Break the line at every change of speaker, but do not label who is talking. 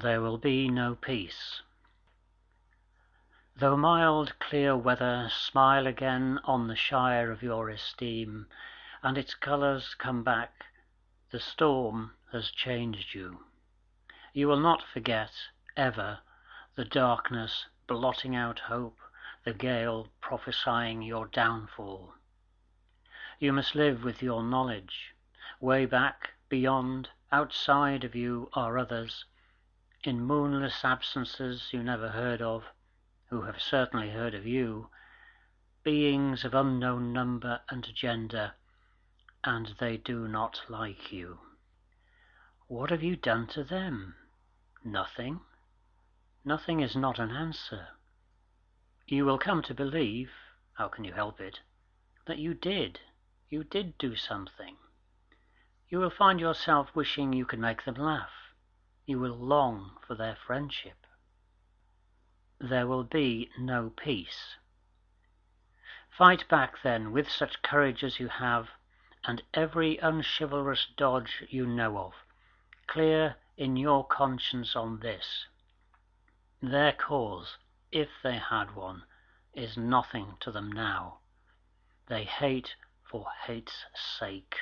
there will be no peace. Though mild clear weather smile again on the shire of your esteem, and its colours come back, the storm has changed you. You will not forget, ever, the darkness blotting out hope, the gale prophesying your downfall. You must live with your knowledge. Way back, beyond, outside of you are others, in moonless absences you never heard of, who have certainly heard of you, beings of unknown number and gender, and they do not like you. What have you done to them? Nothing. Nothing is not an answer. You will come to believe how can you help it? that you did. You did do something. You will find yourself wishing you could make them laugh. You will long for their friendship. There will be no peace. Fight back, then, with such courage as you have, and every unchivalrous dodge you know of, clear in your conscience on this their cause, if they had one, is nothing to them now. They hate for hate's sake.